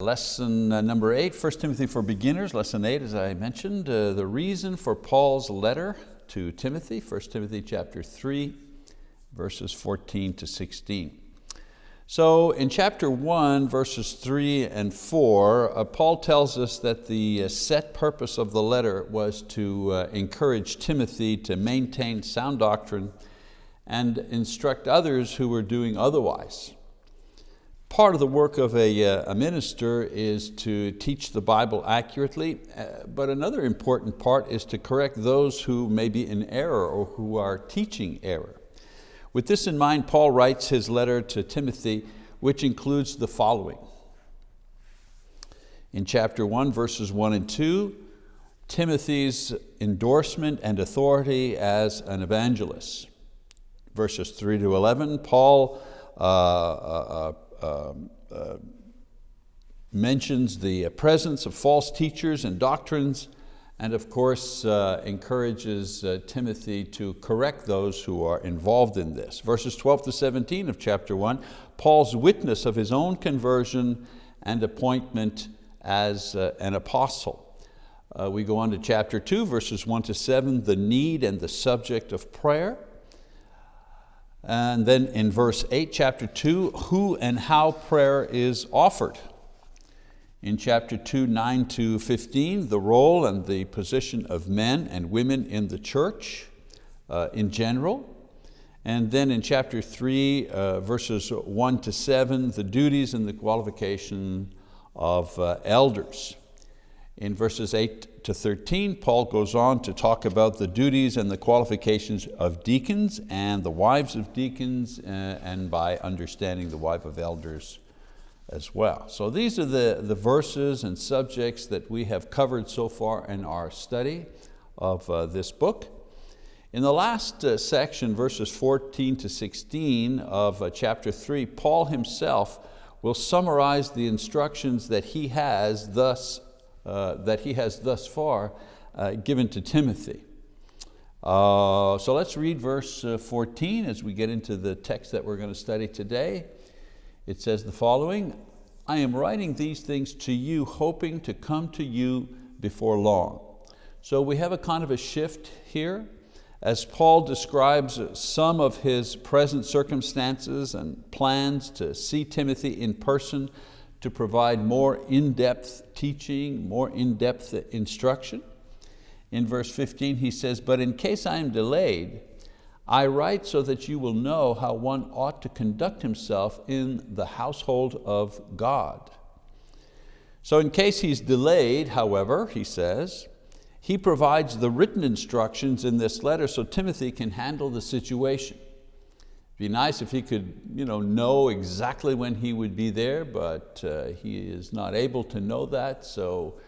Lesson uh, number eight, 1 Timothy for beginners, lesson eight as I mentioned, uh, the reason for Paul's letter to Timothy, 1 Timothy chapter three, verses 14 to 16. So in chapter one, verses three and four, uh, Paul tells us that the uh, set purpose of the letter was to uh, encourage Timothy to maintain sound doctrine and instruct others who were doing otherwise. Part of the work of a, uh, a, minister is to teach the Bible accurately, uh, but another important part is to correct those who may be in error or who are teaching error. With this in mind, Paul writes his letter to Timothy, which includes the following. In chapter one, verses one and two, Timothy's endorsement and authority as an evangelist. Verses three to 11, Paul uh, uh, uh mentions the presence of false teachers and doctrines, and of course uh, encourages uh, Timothy to correct those who are involved in this. Verses 12 to 17 of chapter one, Paul's witness of his own conversion and appointment as uh, an apostle. Uh, we go on to chapter two, verses one to seven, the need and the subject of prayer. And then in verse 8, chapter 2, who and how prayer is offered. In chapter 2, 9 to 15, the role and the position of men and women in the church uh, in general. And then in chapter 3, uh, verses 1 to 7, the duties and the qualification of uh, elders. In verses 8 to 13, Paul goes on to talk about the duties and the qualifications of deacons and the wives of deacons, uh, and by understanding the wife of elders as well. So these are the, the verses and subjects that we have covered so far in our study of uh, this book. In the last uh, section, verses 14 to 16 of uh, chapter three, Paul himself will summarize the instructions that he has thus that he has thus far uh, given to Timothy. Uh, so let's read verse 14 as we get into the text that we're going to study today. It says the following, I am writing these things to you, hoping to come to you before long. So we have a kind of a shift here as Paul describes some of his present circumstances and plans to see Timothy in person to provide more in-depth teaching, more in-depth instruction. In verse 15 he says, but in case I am delayed, I write so that you will know how one ought to conduct himself in the household of God. So in case he's delayed, however, he says, he provides the written instructions in this letter so Timothy can handle the situation be nice if he could you know, know exactly when he would be there, but uh, he is not able to know that, so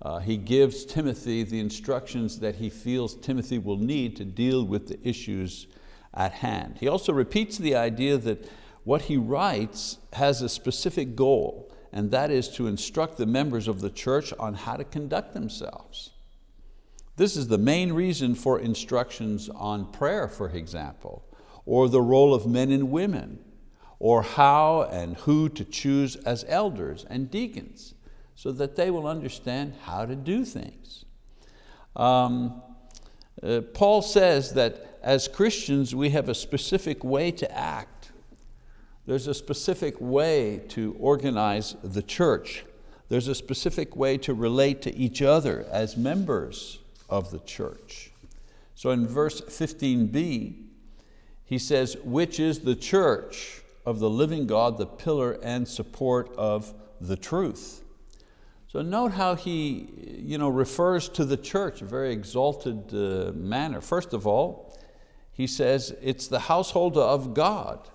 uh, he gives Timothy the instructions that he feels Timothy will need to deal with the issues at hand. He also repeats the idea that what he writes has a specific goal, and that is to instruct the members of the church on how to conduct themselves. This is the main reason for instructions on prayer, for example or the role of men and women, or how and who to choose as elders and deacons, so that they will understand how to do things. Um, uh, Paul says that as Christians we have a specific way to act. There's a specific way to organize the church. There's a specific way to relate to each other as members of the church. So in verse 15b, he says, which is the church of the living God, the pillar and support of the truth. So note how he you know, refers to the church, a very exalted uh, manner. First of all, he says it's the household of God.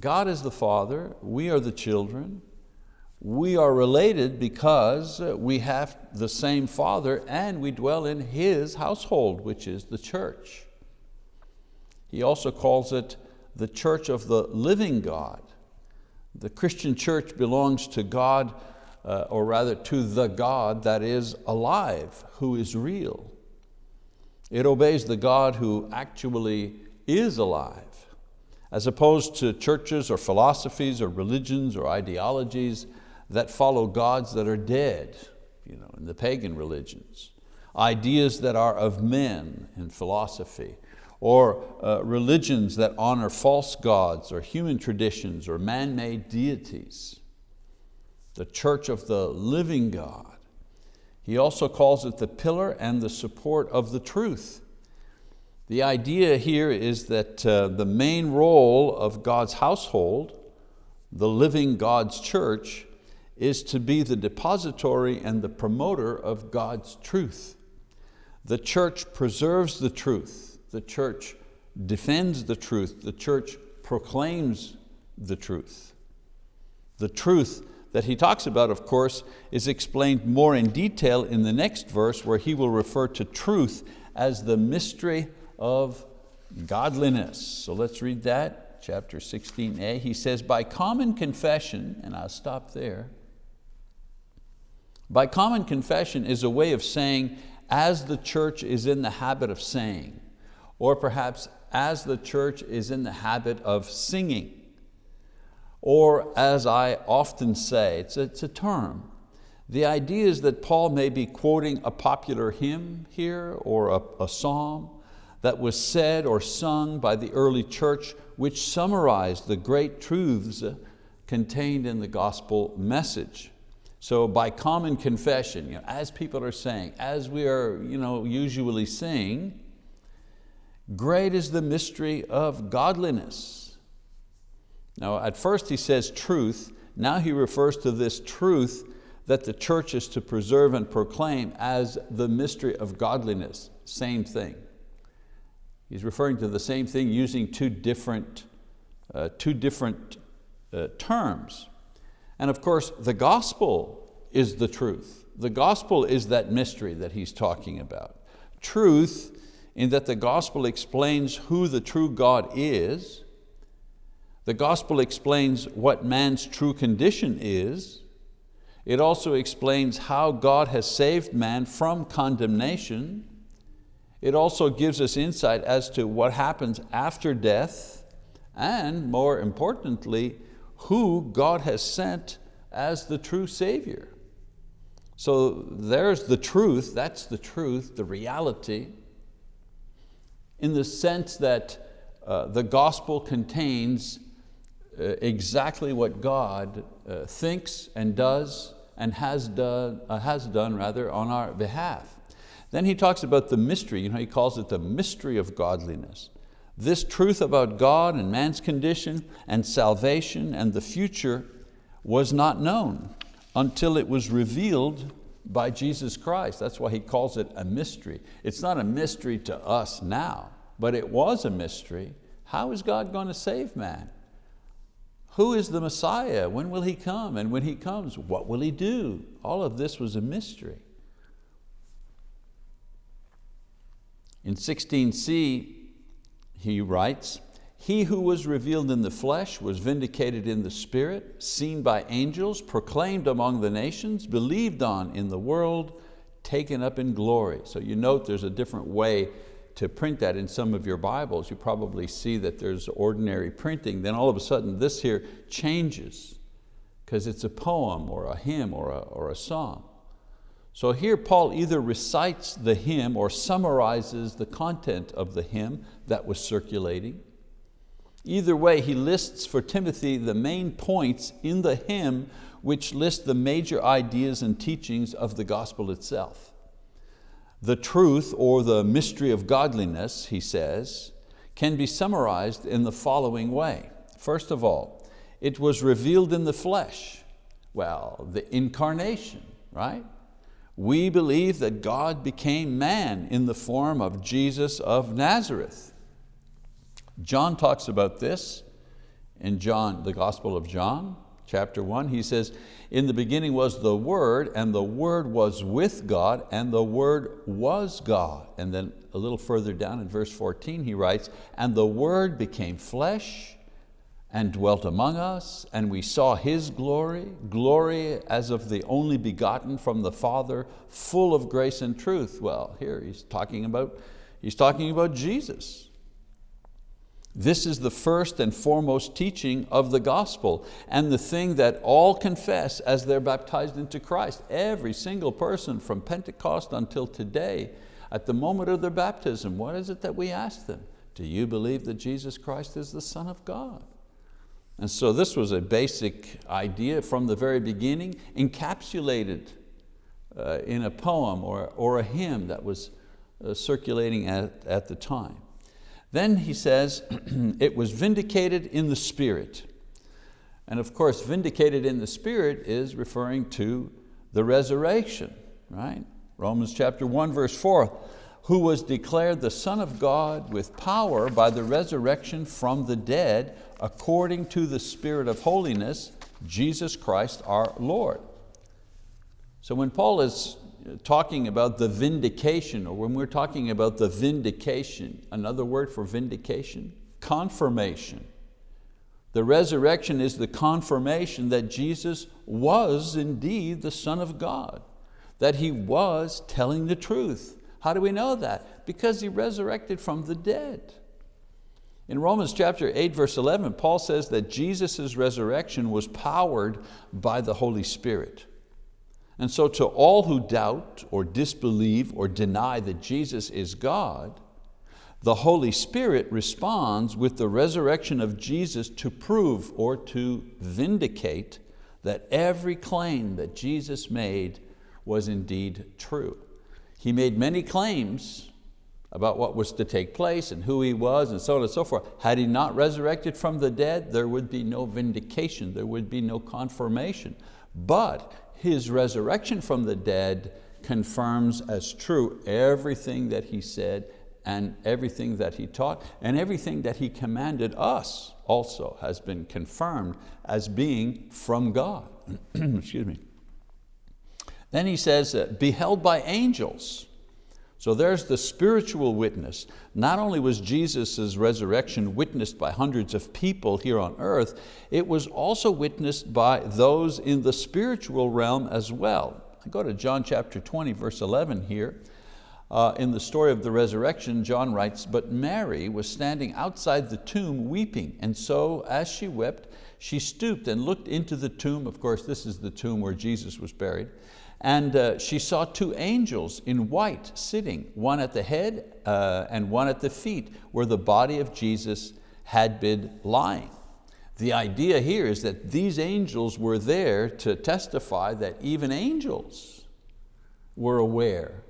God is the Father, we are the children. We are related because we have the same Father and we dwell in His household, which is the church. He also calls it the church of the living God. The Christian church belongs to God, uh, or rather to the God that is alive, who is real. It obeys the God who actually is alive, as opposed to churches or philosophies or religions or ideologies that follow gods that are dead you know, in the pagan religions, ideas that are of men in philosophy, or uh, religions that honor false gods or human traditions or man-made deities. The church of the living God. He also calls it the pillar and the support of the truth. The idea here is that uh, the main role of God's household, the living God's church, is to be the depository and the promoter of God's truth. The church preserves the truth. The church defends the truth. The church proclaims the truth. The truth that he talks about, of course, is explained more in detail in the next verse where he will refer to truth as the mystery of godliness. So let's read that, chapter 16a. He says, by common confession, and I'll stop there, by common confession is a way of saying, as the church is in the habit of saying, or perhaps as the church is in the habit of singing, or as I often say, it's a, it's a term. The idea is that Paul may be quoting a popular hymn here or a, a psalm that was said or sung by the early church which summarized the great truths contained in the gospel message. So by common confession, you know, as people are saying, as we are you know, usually saying, great is the mystery of godliness. Now at first he says truth, now he refers to this truth that the church is to preserve and proclaim as the mystery of godliness, same thing. He's referring to the same thing using two different, uh, two different uh, terms. And of course, the gospel is the truth. The gospel is that mystery that he's talking about. Truth in that the gospel explains who the true God is. The gospel explains what man's true condition is. It also explains how God has saved man from condemnation. It also gives us insight as to what happens after death and more importantly, who God has sent as the true Savior. So there's the truth, that's the truth, the reality, in the sense that uh, the gospel contains uh, exactly what God uh, thinks and does and has done, uh, has done rather, on our behalf. Then he talks about the mystery, you know, he calls it the mystery of godliness. This truth about God and man's condition and salvation and the future was not known until it was revealed by Jesus Christ. That's why he calls it a mystery. It's not a mystery to us now, but it was a mystery. How is God going to save man? Who is the Messiah? When will He come? And when He comes, what will He do? All of this was a mystery. In 16c, he writes, he who was revealed in the flesh was vindicated in the spirit, seen by angels, proclaimed among the nations, believed on in the world, taken up in glory. So you note there's a different way to print that in some of your Bibles. You probably see that there's ordinary printing, then all of a sudden this here changes because it's a poem or a hymn or a, or a song. So here Paul either recites the hymn or summarizes the content of the hymn that was circulating. Either way, he lists for Timothy the main points in the hymn which list the major ideas and teachings of the gospel itself. The truth or the mystery of godliness, he says, can be summarized in the following way. First of all, it was revealed in the flesh. Well, the incarnation, right? We believe that God became man in the form of Jesus of Nazareth. John talks about this in John, the Gospel of John, chapter one. He says, in the beginning was the Word, and the Word was with God, and the Word was God. And then a little further down in verse 14, he writes, and the Word became flesh and dwelt among us, and we saw His glory, glory as of the only begotten from the Father, full of grace and truth. Well, here he's talking about, he's talking about Jesus. This is the first and foremost teaching of the gospel and the thing that all confess as they're baptized into Christ. Every single person from Pentecost until today, at the moment of their baptism, what is it that we ask them? Do you believe that Jesus Christ is the Son of God? And so this was a basic idea from the very beginning, encapsulated uh, in a poem or, or a hymn that was uh, circulating at, at the time. Then he says, it was vindicated in the Spirit. And of course, vindicated in the Spirit is referring to the resurrection, right? Romans chapter 1, verse 4, who was declared the Son of God with power by the resurrection from the dead, according to the Spirit of holiness, Jesus Christ our Lord. So when Paul is talking about the vindication, or when we're talking about the vindication, another word for vindication, confirmation. The resurrection is the confirmation that Jesus was indeed the Son of God, that He was telling the truth. How do we know that? Because He resurrected from the dead. In Romans chapter 8, verse 11, Paul says that Jesus' resurrection was powered by the Holy Spirit. And so to all who doubt or disbelieve or deny that Jesus is God, the Holy Spirit responds with the resurrection of Jesus to prove or to vindicate that every claim that Jesus made was indeed true. He made many claims about what was to take place and who He was and so on and so forth. Had He not resurrected from the dead, there would be no vindication, there would be no confirmation. But his resurrection from the dead confirms as true everything that He said and everything that He taught and everything that He commanded us also has been confirmed as being from God. Excuse me. Then he says, beheld by angels. So there's the spiritual witness. Not only was Jesus' resurrection witnessed by hundreds of people here on earth, it was also witnessed by those in the spiritual realm as well. I go to John chapter 20, verse 11 here. Uh, in the story of the resurrection, John writes, but Mary was standing outside the tomb weeping, and so as she wept, she stooped and looked into the tomb. Of course, this is the tomb where Jesus was buried. And uh, she saw two angels in white sitting, one at the head uh, and one at the feet, where the body of Jesus had been lying. The idea here is that these angels were there to testify that even angels were aware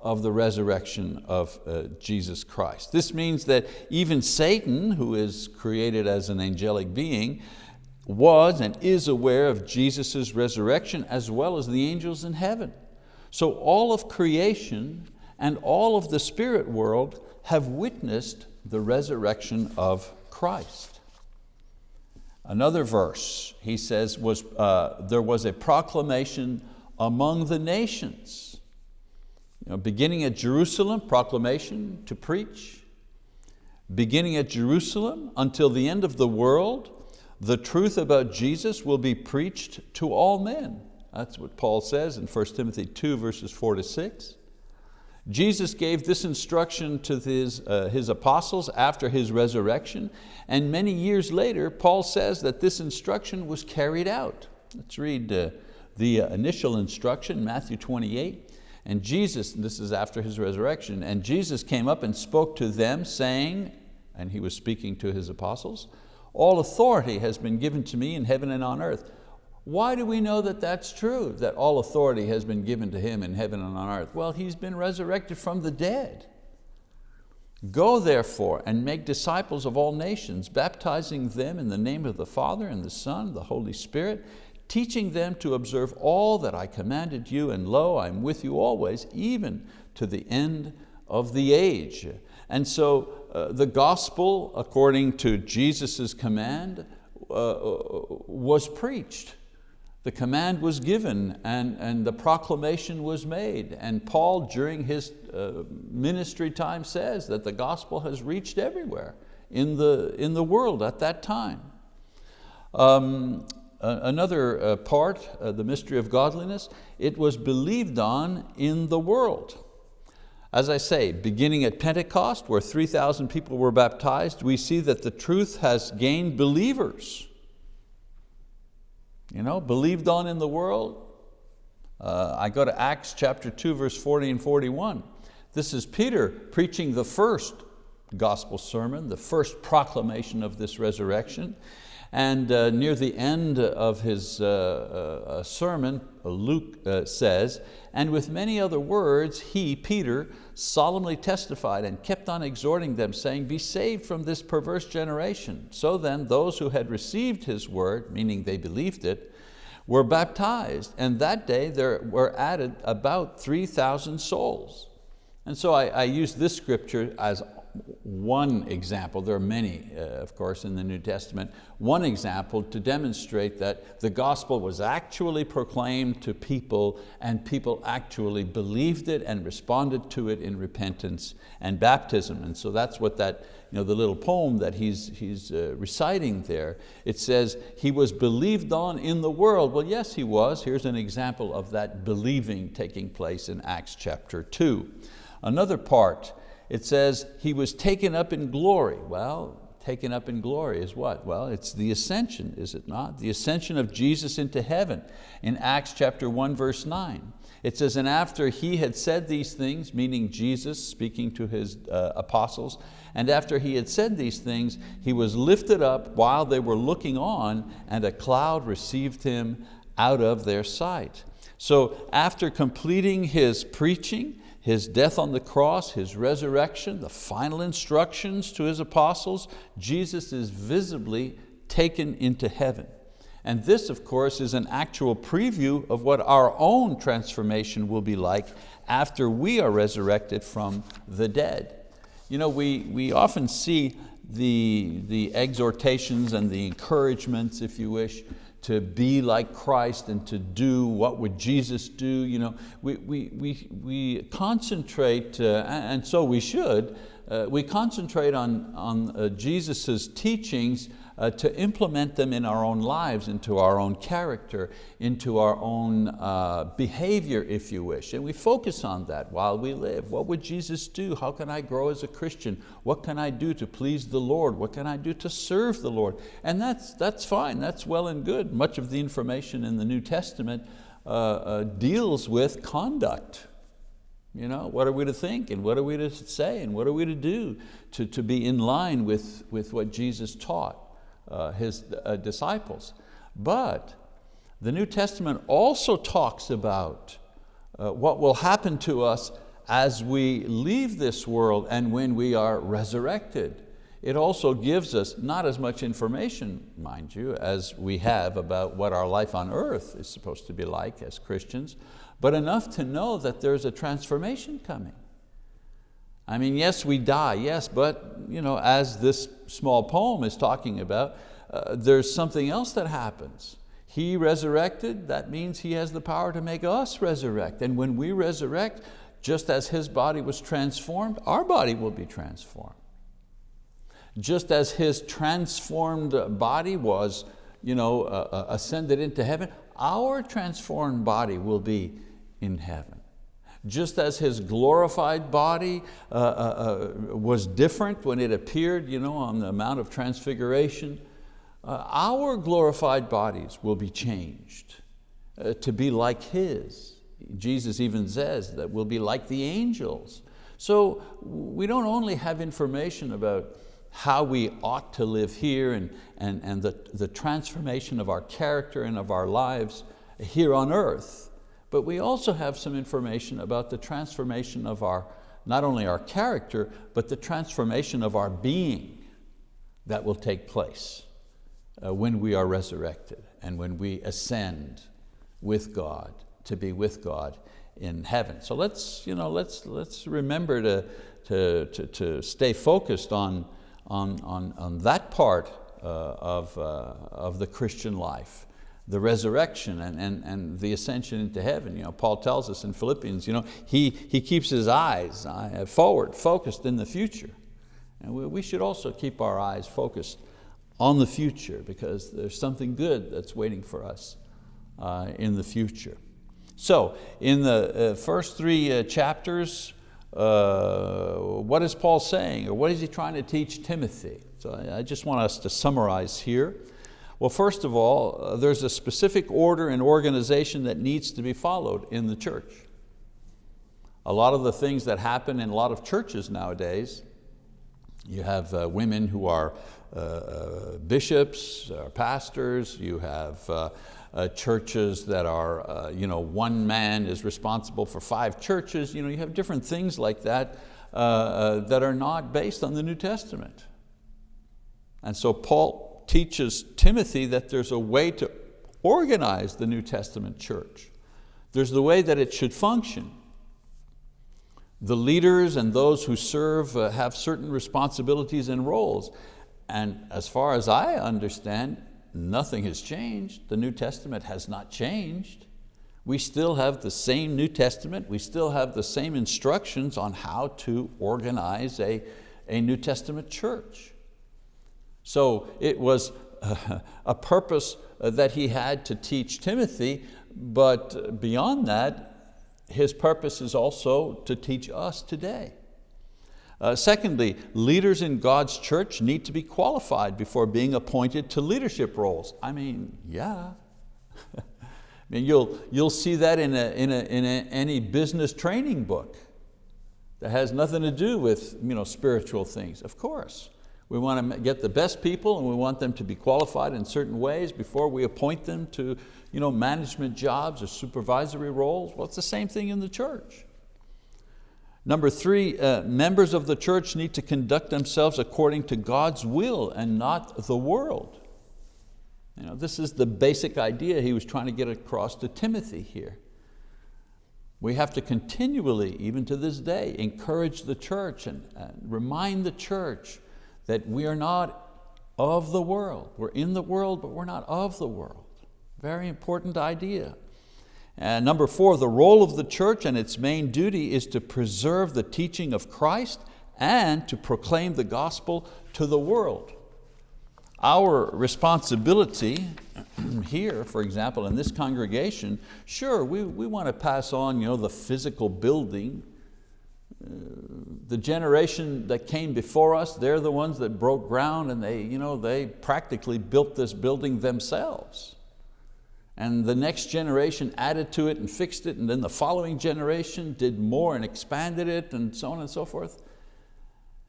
of the resurrection of uh, Jesus Christ. This means that even Satan, who is created as an angelic being, was and is aware of Jesus' resurrection as well as the angels in heaven. So all of creation and all of the spirit world have witnessed the resurrection of Christ. Another verse, he says, was, uh, there was a proclamation among the nations. You know, beginning at Jerusalem, proclamation to preach. Beginning at Jerusalem until the end of the world, the truth about Jesus will be preached to all men. That's what Paul says in 1 Timothy 2 verses 4 to 6. Jesus gave this instruction to his, uh, his apostles after his resurrection, and many years later, Paul says that this instruction was carried out. Let's read uh, the initial instruction, Matthew 28. And Jesus, this is after his resurrection, and Jesus came up and spoke to them saying, and he was speaking to his apostles, all authority has been given to me in heaven and on earth. Why do we know that that's true, that all authority has been given to Him in heaven and on earth? Well, He's been resurrected from the dead. Go therefore and make disciples of all nations, baptizing them in the name of the Father and the Son, the Holy Spirit, teaching them to observe all that I commanded you, and lo, I'm with you always, even to the end of the age. And so uh, the gospel, according to Jesus' command, uh, uh, was preached. The command was given and, and the proclamation was made. And Paul, during his uh, ministry time, says that the gospel has reached everywhere in the, in the world at that time. Um, another uh, part, uh, the mystery of godliness, it was believed on in the world. As I say, beginning at Pentecost, where 3,000 people were baptized, we see that the truth has gained believers. You know, believed on in the world. Uh, I go to Acts chapter 2, verse 40 and 41. This is Peter preaching the first gospel sermon, the first proclamation of this resurrection. And uh, near the end of his uh, uh, sermon, Luke uh, says, and with many other words, he, Peter, solemnly testified and kept on exhorting them, saying, be saved from this perverse generation. So then those who had received his word, meaning they believed it, were baptized, and that day there were added about 3,000 souls. And so I, I use this scripture as one example, there are many, uh, of course, in the New Testament, one example to demonstrate that the gospel was actually proclaimed to people and people actually believed it and responded to it in repentance and baptism. And so that's what that, you know, the little poem that he's, he's uh, reciting there, it says, he was believed on in the world. Well, yes, he was. Here's an example of that believing taking place in Acts chapter two. Another part it says he was taken up in glory. Well, taken up in glory is what? Well, it's the ascension, is it not? The ascension of Jesus into heaven in Acts chapter 1, verse 9. It says, and after he had said these things, meaning Jesus speaking to his uh, apostles, and after he had said these things, he was lifted up while they were looking on, and a cloud received him out of their sight. So after completing his preaching, his death on the cross, His resurrection, the final instructions to His apostles, Jesus is visibly taken into heaven. And this, of course, is an actual preview of what our own transformation will be like after we are resurrected from the dead. You know, we, we often see the, the exhortations and the encouragements, if you wish, to be like Christ and to do what would Jesus do. You know, we, we, we, we concentrate, uh, and so we should, uh, we concentrate on, on uh, Jesus' teachings uh, to implement them in our own lives, into our own character, into our own uh, behavior, if you wish. And we focus on that while we live. What would Jesus do? How can I grow as a Christian? What can I do to please the Lord? What can I do to serve the Lord? And that's, that's fine, that's well and good. Much of the information in the New Testament uh, uh, deals with conduct. You know, what are we to think and what are we to say and what are we to do to, to be in line with, with what Jesus taught? uh, his uh, disciples. But the New Testament also talks about uh, what will happen to us as we leave this world and when we are resurrected. It also gives us not as much information, mind you, as we have about what our life on earth is supposed to be like as Christians, but enough to know that there's a transformation coming. I mean, yes, we die, yes, but you know, as this small poem is talking about, uh, there's something else that happens. He resurrected, that means He has the power to make us resurrect. And when we resurrect, just as His body was transformed, our body will be transformed. Just as His transformed body was you know, uh, uh ascended into heaven, our transformed body will be in heaven. Just as his glorified body uh, uh, uh, was different when it appeared you know, on the Mount of Transfiguration, uh, our glorified bodies will be changed uh, to be like his. Jesus even says that we'll be like the angels. So we don't only have information about how we ought to live here and, and, and the, the transformation of our character and of our lives here on earth, but we also have some information about the transformation of our, not only our character, but the transformation of our being that will take place uh, when we are resurrected and when we ascend with God, to be with God in heaven. So let's, you know, let's, let's remember to, to, to, to stay focused on, on, on, on that part uh, of, uh, of the Christian life the resurrection and, and, and the ascension into heaven. You know, Paul tells us in Philippians, you know, he, he keeps his eyes uh, forward, focused in the future. And we, we should also keep our eyes focused on the future because there's something good that's waiting for us uh, in the future. So in the uh, first three uh, chapters uh, what is Paul saying or what is he trying to teach Timothy? So I, I just want us to summarize here. Well, first of all, uh, there's a specific order and organization that needs to be followed in the church. A lot of the things that happen in a lot of churches nowadays, you have uh, women who are uh, uh bishops, uh, pastors, you have churches that are, you know, one man is responsible for five churches. You, know, you have different things like that that are not based on the New Testament. And so Paul teaches Timothy that there's a way to organize the New Testament church. There's the way that it should function. The leaders and those who serve uh, have certain responsibilities and roles. And as far as I understand, nothing has changed. The New Testament has not changed. We still have the same New Testament. We still have the same instructions on how to organize a, a New Testament church. So it was a, purpose uh, that he had to teach Timothy, but beyond that, his purpose is also to teach us today. Uh, secondly, leaders in God's church need to be qualified before being appointed to leadership roles. I mean, yeah. I mean, you'll, you'll see that in, a, in, a, in a, any business training book that has nothing to do with you know, spiritual things, of course. We want to get the best people and we want them to be qualified in certain ways before we appoint them to you know, management jobs or supervisory roles. Well, it's the same thing in the church. Number three, uh, members of the church need to conduct themselves according to God's will and not the world. You know, this is the basic idea he was trying to get across to Timothy here. We have to continually, even to this day, encourage the church and, and remind the church that we are not of the world. We're in the world, but we're not of the world. Very important idea. And number four, the role of the church and its main duty is to preserve the teaching of Christ and to proclaim the gospel to the world. Our responsibility here, for example, in this congregation, sure, we, we want to pass on you know, the physical building. The generation that came before us, they're the ones that broke ground and they, you know, they practically built this building themselves and the next generation added to it and fixed it, and then the following generation did more and expanded it, and so on and so forth.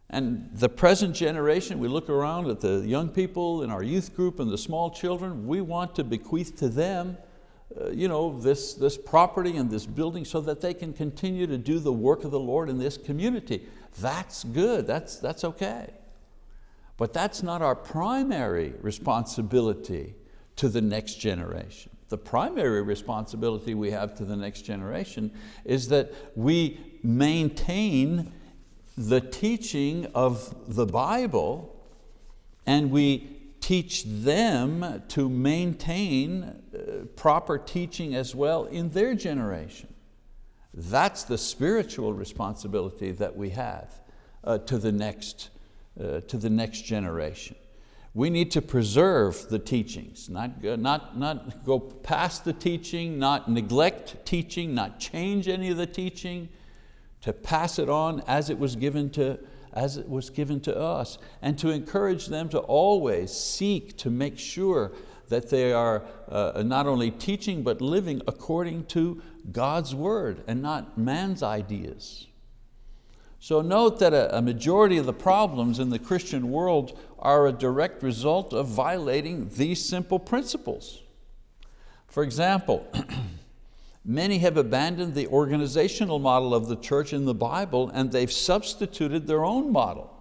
And the present generation, we look around at the young people in our youth group and the small children, we want to bequeath to them uh, you know, this, this property and this building so that they can continue to do the work of the Lord in this community. That's good, that's, that's okay. But that's not our primary responsibility to the next generation the primary responsibility we have to the next generation is that we maintain the teaching of the Bible and we teach them to maintain proper teaching as well in their generation. That's the spiritual responsibility that we have uh, to, the next, uh, to the next generation. We need to preserve the teachings, not, not, not go past the teaching, not neglect teaching, not change any of the teaching, to pass it on as it was given to, as it was given to us, and to encourage them to always seek to make sure that they are uh, not only teaching but living according to God's word and not man's ideas. So note that a, a majority of the problems in the Christian world are a direct result of violating these simple principles. For example, many have abandoned the organizational model of the church in the Bible and they've substituted their own model.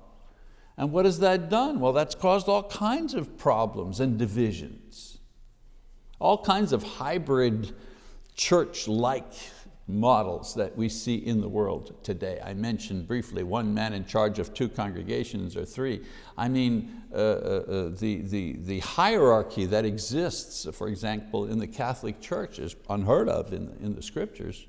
And what has that done? Well, that's caused all kinds of problems and divisions. All kinds of hybrid church-like models that we see in the world today. I mentioned briefly one man in charge of two congregations or three. I mean, uh, uh, uh, the, the, the hierarchy that exists, for example, in the Catholic Church is unheard of in, in the scriptures.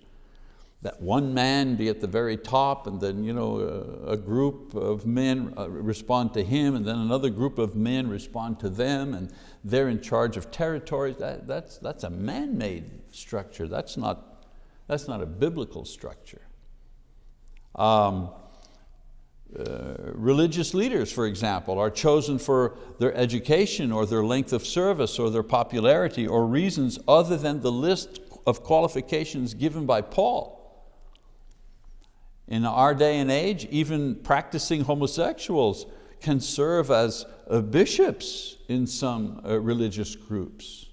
That one man be at the very top and then you know, a, group of men uh, respond to him and then another group of men respond to them and they're in charge of territories. That, that's, that's a man-made structure. That's not that's not a biblical structure. Um, uh, religious leaders, for example, are chosen for their education or their length of service or their popularity or reasons other than the list of qualifications given by Paul. In our day and age, even practicing homosexuals can serve as uh, bishops in some uh, religious groups.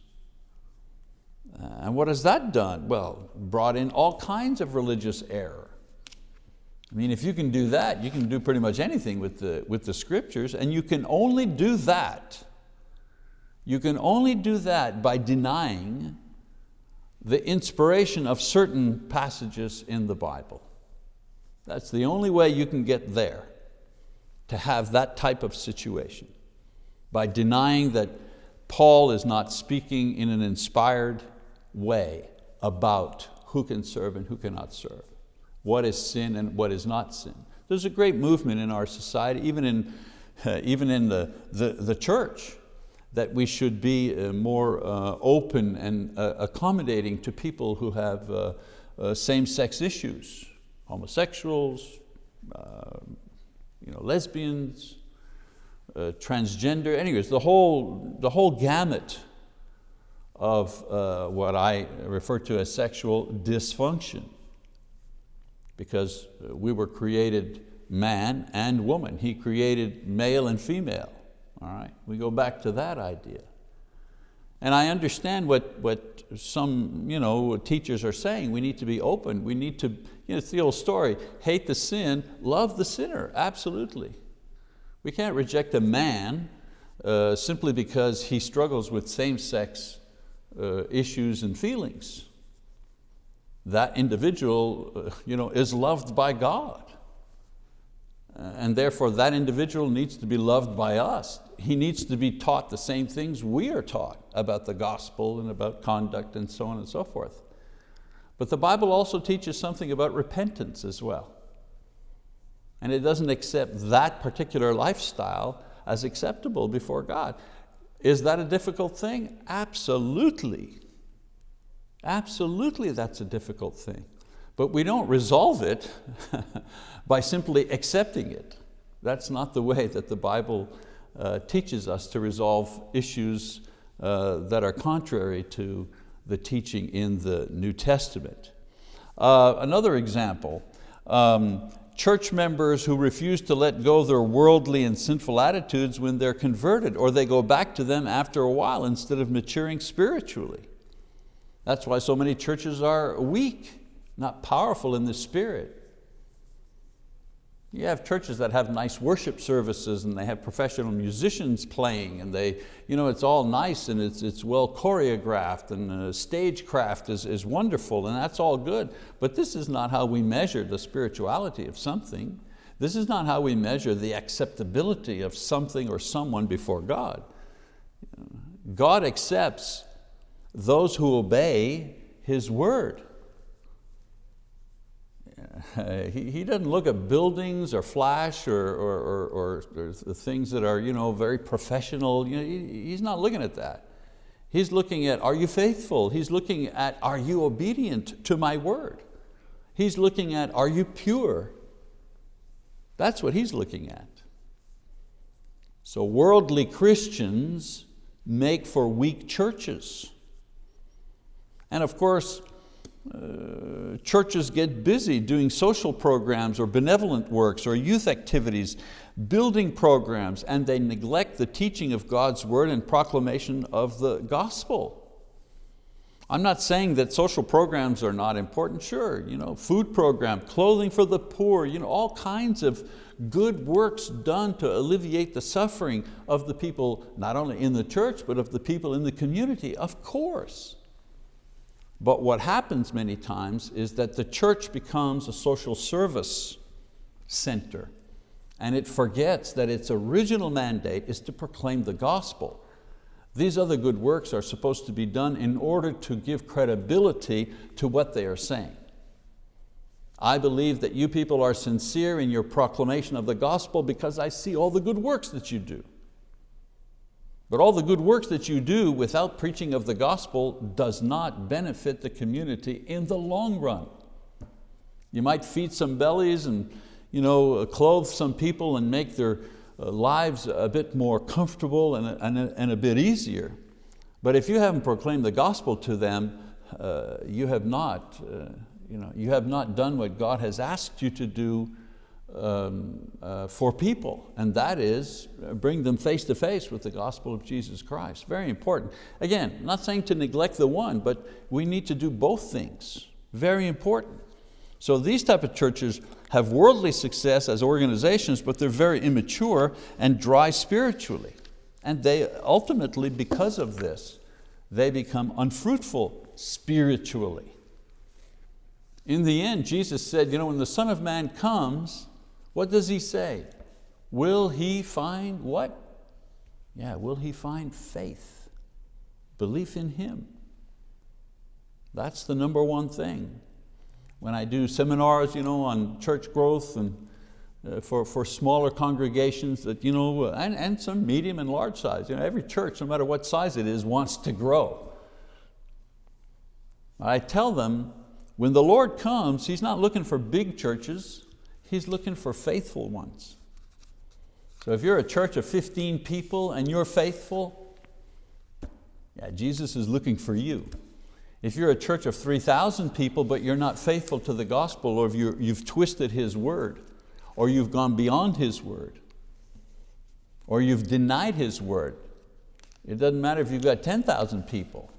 Uh, and what has that done? Well, brought in all kinds of religious error. I mean, if you can do that, you can do pretty much anything with the, with the scriptures, and you can only do that, you can only do that by denying the inspiration of certain passages in the Bible. That's the only way you can get there, to have that type of situation, by denying that Paul is not speaking in an inspired way about who can serve and who cannot serve what is sin and what is not sin. There's a great movement in our society, even in, uh, even in the, the, the, church, that we should be uh, more uh, open and uh, accommodating to people who have uh, uh, same-sex issues, homosexuals, uh, you know, lesbians, uh, transgender, anyways, the whole, the whole gamut of uh, what I refer to as sexual dysfunction because we were created man and woman. He created male and female. All right, we go back to that idea. And I understand what, what some you know, teachers are saying. We need to be open. We need to, you know, it's the old story, hate the sin, love the sinner, absolutely. We can't reject a man uh, simply because he struggles with same-sex uh, issues and feelings that individual uh, you know, is loved by God. And therefore that individual needs to be loved by us. He needs to be taught the same things we are taught about the gospel and about conduct and so on and so forth. But the Bible also teaches something about repentance as well. And it doesn't accept that particular lifestyle as acceptable before God. Is that a difficult thing? Absolutely. Absolutely that's a difficult thing. But we don't resolve it by simply accepting it. That's not the way that the Bible uh, teaches us to resolve issues uh, that are contrary to the teaching in the New Testament. Uh, another example, um, church members who refuse to let go their worldly and sinful attitudes when they're converted, or they go back to them after a while instead of maturing spiritually. That's why so many churches are weak, not powerful in the spirit. You have churches that have nice worship services and they have professional musicians playing and they, you know, it's all nice and it's, it's well choreographed and uh, stagecraft is, is wonderful and that's all good. But this is not how we measure the spirituality of something. This is not how we measure the acceptability of something or someone before God. God accepts those who obey His word. He, he doesn't look at buildings or flash or, or, or, or things that are you know, very professional. You know, he, he's not looking at that. He's looking at, are you faithful? He's looking at, are you obedient to my word? He's looking at, are you pure? That's what he's looking at. So worldly Christians make for weak churches. And of course, uh, churches get busy doing social programs or benevolent works or youth activities, building programs, and they neglect the teaching of God's word and proclamation of the gospel. I'm not saying that social programs are not important, sure, you know, food program, clothing for the poor, you know, all kinds of good works done to alleviate the suffering of the people, not only in the church, but of the people in the community, of course. But what happens many times is that the church becomes a social service center and it forgets that its original mandate is to proclaim the gospel. These other good works are supposed to be done in order to give credibility to what they are saying. I believe that you people are sincere in your proclamation of the gospel because I see all the good works that you do. But all the good works that you do without preaching of the gospel does not benefit the community in the long run. You might feed some bellies and you know, clothe some people and make their uh, lives a bit more comfortable and a, and and a bit easier. But if you haven't proclaimed the gospel to them, uh, you, have not, uh, you, know, you have not done what God has asked you to do um, uh, for people, and that is uh, bring them face to face with the gospel of Jesus Christ. Very important. Again, not saying to neglect the one, but we need to do both things. Very important. So these type of churches have worldly success as organizations, but they're very immature and dry spiritually. And they ultimately, because of this, they become unfruitful spiritually. In the end, Jesus said, you know, when the Son of Man comes, what does he say? Will he find what? Yeah, will he find faith? Belief in him. That's the number one thing. When I do seminars you know, on church growth and uh, for, for smaller congregations that, you know, and, and some medium and large size. You know, every church, no matter what size it is, wants to grow. I tell them, when the Lord comes, He's not looking for big churches, He's looking for faithful ones. So if you're a church of 15 people and you're faithful, yeah, Jesus is looking for you. If you're a church of 3,000 people but you're not faithful to the gospel or if you've twisted His word or you've gone beyond His word or you've denied His word, it doesn't matter if you've got 10,000 people.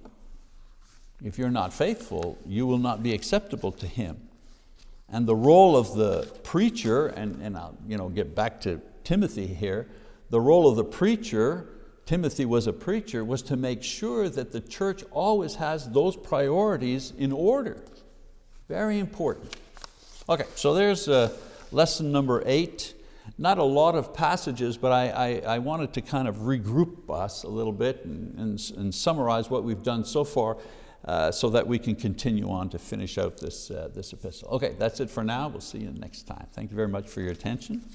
If you're not faithful, you will not be acceptable to Him. And the role of the preacher, and, and I'll you know, get back to Timothy here, the role of the preacher, Timothy was a preacher, was to make sure that the church always has those priorities in order. Very important. Okay, so there's uh, lesson number eight. Not a lot of passages, but I, I, I, wanted to kind of regroup us a little bit and, and, and summarize what we've done so far uh, so that we can continue on to finish out this, uh, this epistle. Okay, that's it for now. We'll see you next time. Thank you very much for your attention.